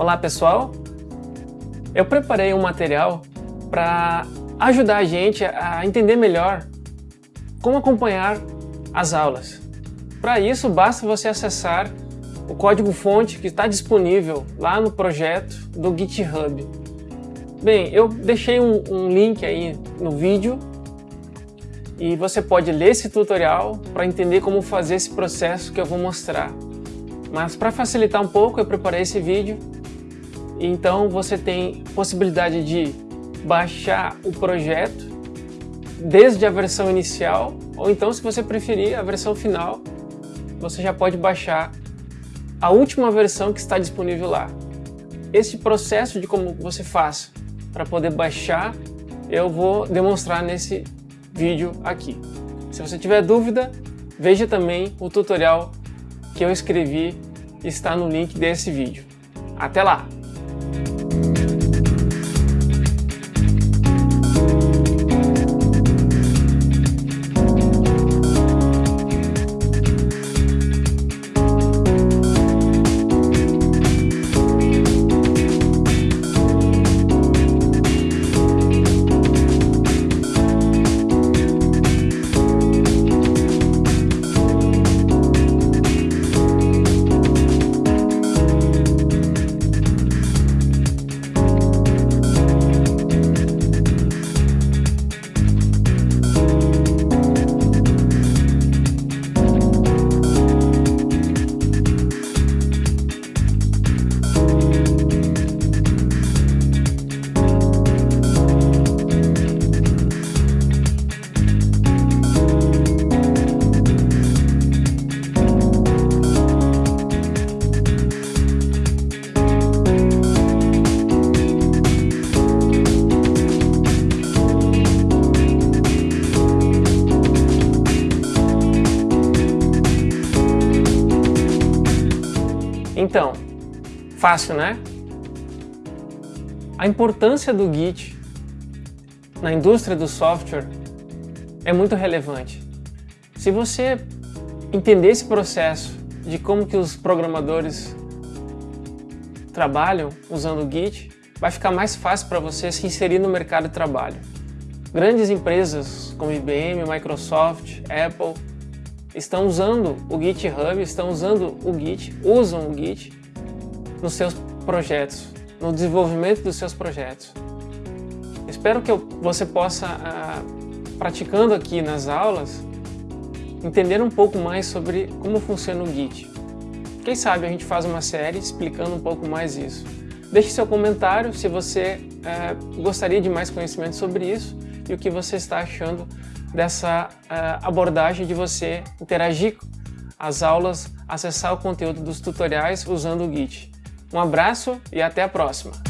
Olá pessoal, eu preparei um material para ajudar a gente a entender melhor como acompanhar as aulas. Para isso basta você acessar o código-fonte que está disponível lá no projeto do GitHub. Bem, eu deixei um, um link aí no vídeo e você pode ler esse tutorial para entender como fazer esse processo que eu vou mostrar. Mas para facilitar um pouco, eu preparei esse vídeo. Então você tem possibilidade de baixar o projeto desde a versão inicial, ou então se você preferir a versão final, você já pode baixar a última versão que está disponível lá. Esse processo de como você faz para poder baixar, eu vou demonstrar nesse vídeo aqui. Se você tiver dúvida, veja também o tutorial que eu escrevi está no link desse vídeo. Até lá! Então, fácil, né? A importância do Git na indústria do software é muito relevante. Se você entender esse processo de como que os programadores trabalham usando o Git, vai ficar mais fácil para você se inserir no mercado de trabalho. Grandes empresas como IBM, Microsoft, Apple estão usando o GitHub, estão usando o Git, usam o Git nos seus projetos, no desenvolvimento dos seus projetos. Espero que você possa, ah, praticando aqui nas aulas, entender um pouco mais sobre como funciona o Git. Quem sabe a gente faz uma série explicando um pouco mais isso. Deixe seu comentário se você ah, gostaria de mais conhecimento sobre isso e o que você está achando dessa uh, abordagem de você interagir as aulas, acessar o conteúdo dos tutoriais usando o Git. Um abraço e até a próxima!